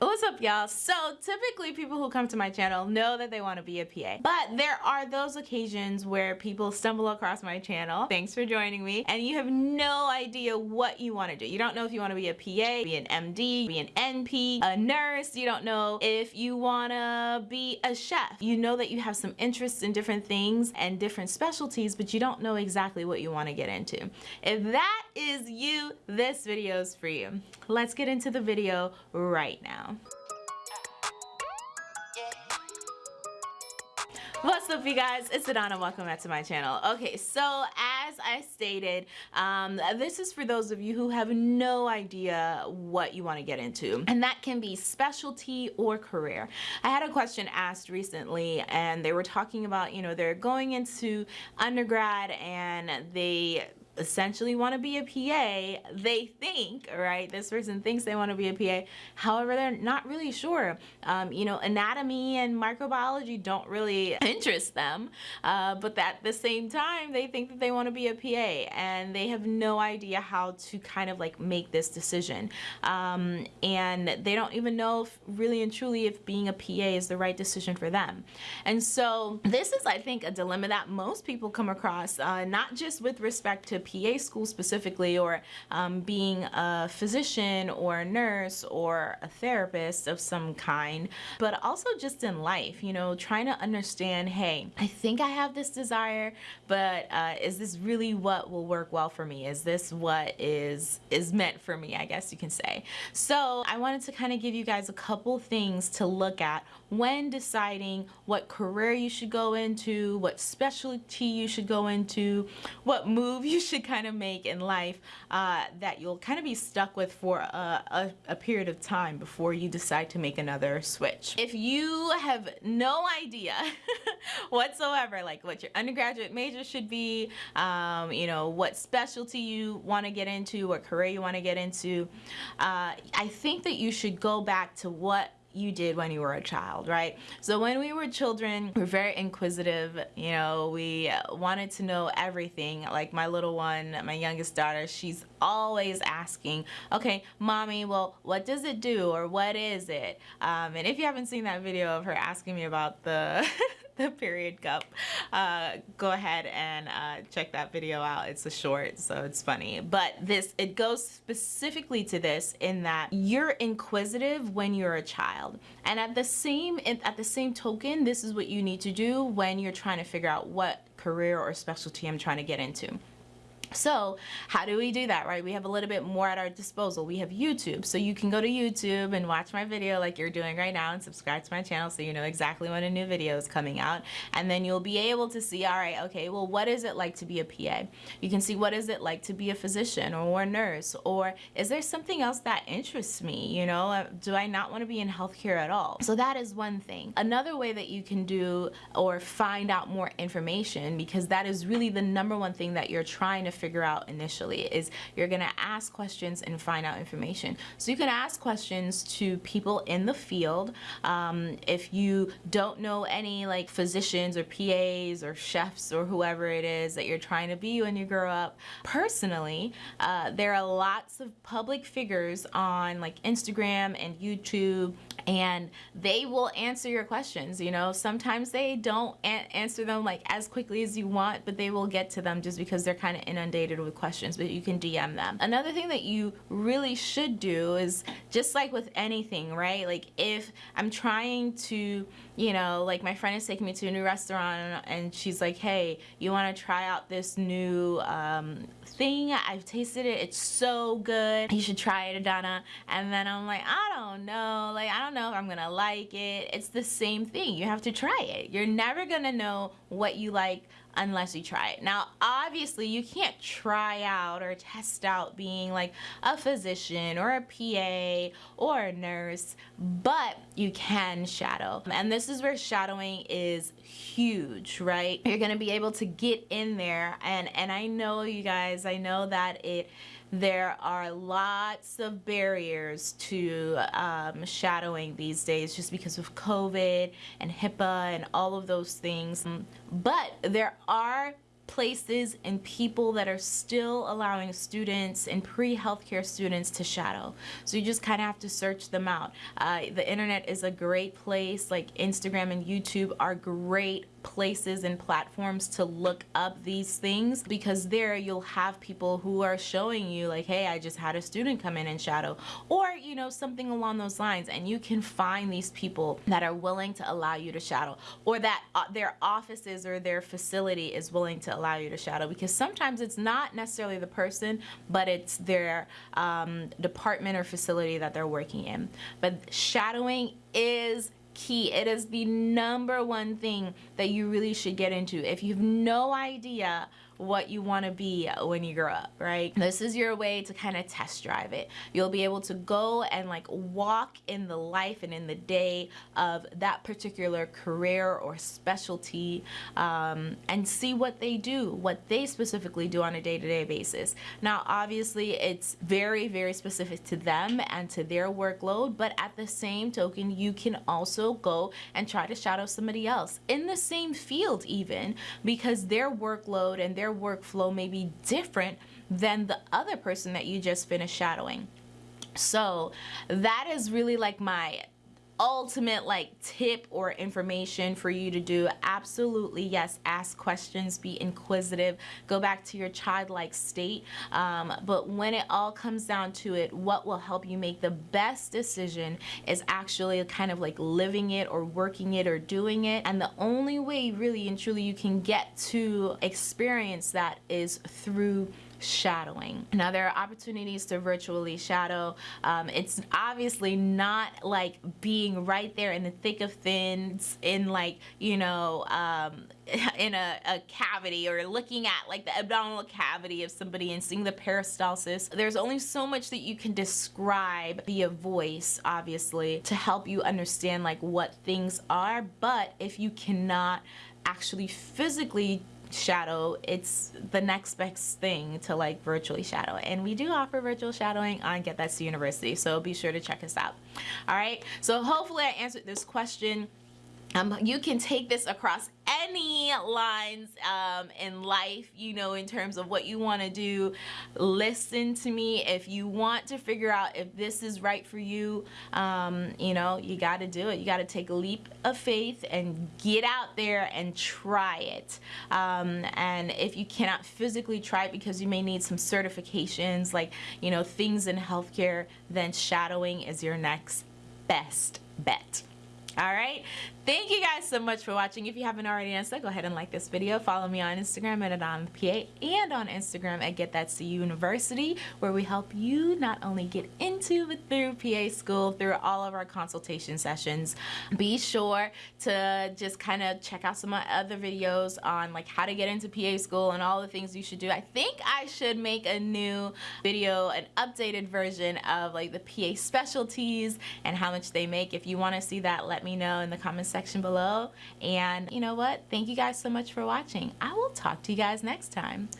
What's up y'all? So typically people who come to my channel know that they want to be a PA but there are those occasions where people stumble across my channel thanks for joining me and you have no idea what you want to do. You don't know if you want to be a PA, be an MD, be an NP, a nurse. You don't know if you want to be a chef. You know that you have some interests in different things and different specialties but you don't know exactly what you want to get into. If that is you, this video is for you. Let's get into the video right now. What's up you guys? It's Adana. Welcome back to my channel. Okay, so as I stated, um, this is for those of you who have no idea what you want to get into. And that can be specialty or career. I had a question asked recently and they were talking about, you know, they're going into undergrad and they essentially want to be a PA, they think, right, this person thinks they want to be a PA, however, they're not really sure. Um, you know, anatomy and microbiology don't really interest them, uh, but at the same time, they think that they want to be a PA and they have no idea how to kind of like make this decision. Um, and they don't even know if really and truly if being a PA is the right decision for them. And so this is, I think, a dilemma that most people come across, uh, not just with respect to PA school specifically or um, being a physician or a nurse or a therapist of some kind, but also just in life, you know, trying to understand, hey, I think I have this desire, but uh, is this really what will work well for me? Is this what is, is meant for me, I guess you can say. So I wanted to kind of give you guys a couple things to look at when deciding what career you should go into, what specialty you should go into, what move you should kind of make in life uh, that you'll kind of be stuck with for a, a, a period of time before you decide to make another switch. If you have no idea whatsoever, like what your undergraduate major should be, um, you know, what specialty you want to get into, what career you want to get into, uh, I think that you should go back to what you did when you were a child, right? So when we were children, we are very inquisitive, you know, we wanted to know everything. Like my little one, my youngest daughter, she's always asking, okay, mommy, well, what does it do or what is it? Um, and if you haven't seen that video of her asking me about the the period cup. Uh, go ahead and uh, check that video out. It's a short so it's funny. But this it goes specifically to this in that you're inquisitive when you're a child. And at the same at the same token this is what you need to do when you're trying to figure out what career or specialty I'm trying to get into so how do we do that, right? We have a little bit more at our disposal. We have YouTube. So you can go to YouTube and watch my video like you're doing right now and subscribe to my channel so you know exactly when a new video is coming out. And then you'll be able to see, all right, okay, well, what is it like to be a PA? You can see what is it like to be a physician or a nurse? Or is there something else that interests me? You know, uh, do I not want to be in healthcare at all? So that is one thing. Another way that you can do or find out more information because that is really the number one thing that you're trying to figure out initially is you're gonna ask questions and find out information. So you can ask questions to people in the field. Um, if you don't know any like physicians or PAs or chefs or whoever it is that you're trying to be when you grow up, personally, uh, there are lots of public figures on like Instagram and YouTube and they will answer your questions you know sometimes they don't answer them like as quickly as you want but they will get to them just because they're kind of inundated with questions but you can DM them. Another thing that you really should do is just like with anything right? Like if I'm trying to you know like my friend is taking me to a new restaurant and she's like hey you want to try out this new um, thing? I've tasted it. It's so good. You should try it Adana. And then I'm like I don't know know if I'm gonna like it. It's the same thing. You have to try it. You're never gonna know what you like unless you try it. Now, obviously, you can't try out or test out being like a physician or a PA or a nurse, but you can shadow. And this is where shadowing is huge, right? You're gonna be able to get in there and, and I know you guys, I know that it there are lots of barriers to um, shadowing these days just because of COVID and HIPAA and all of those things. But there are places and people that are still allowing students and pre-healthcare students to shadow. So you just kind of have to search them out. Uh, the internet is a great place, like Instagram and YouTube are great places and platforms to look up these things because there you'll have people who are showing you like hey I just had a student come in and shadow. Or you know something along those lines. And you can find these people that are willing to allow you to shadow. Or that uh, their offices or their facility is willing to allow you to shadow. Because sometimes it's not necessarily the person but it's their um, department or facility that they're working in. But shadowing is key. It is the number one thing that you really should get into. If you have no idea what you want to be when you grow up, right? This is your way to kind of test drive it. You'll be able to go and like walk in the life and in the day of that particular career or specialty um, and see what they do, what they specifically do on a day-to-day -day basis. Now, obviously, it's very, very specific to them and to their workload, but at the same token, you can also go and try to shadow somebody else in the same field even because their workload and their their workflow may be different than the other person that you just finished shadowing. So that is really like my ultimate like tip or information for you to do absolutely yes ask questions be inquisitive go back to your childlike state um, but when it all comes down to it what will help you make the best decision is actually kind of like living it or working it or doing it and the only way really and truly you can get to experience that is through shadowing. Now there are opportunities to virtually shadow. Um, it's obviously not like being right there in the thick of things in like, you know, um, in a, a, cavity or looking at like the abdominal cavity of somebody and seeing the peristalsis. There's only so much that you can describe via voice, obviously, to help you understand like what things are. But if you cannot actually physically shadow it's the next best thing to like virtually shadow. And we do offer virtual shadowing on Get That C University so be sure to check us out. All right? So hopefully i answered this question um, you can take this across any lines um, in life, you know, in terms of what you want to do. Listen to me. If you want to figure out if this is right for you, um, you know, you got to do it. You got to take a leap of faith and get out there and try it. Um, and if you cannot physically try it because you may need some certifications, like, you know, things in healthcare, then shadowing is your next best bet all right. Thank you guys so much for watching. If you haven't already done so go ahead and like this video. Follow me on instagram at adonpa and on instagram at get that c university where we help you not only get into but through pa school through all of our consultation sessions. Be sure to just kind of check out some of my other videos on like how to get into pa school and all the things you should do. I think i should make a new video an updated version of like the pa specialties and how much they make. If you want to see that let me me know in the comment section below. And you know what? Thank you guys so much for watching. I will talk to you guys next time.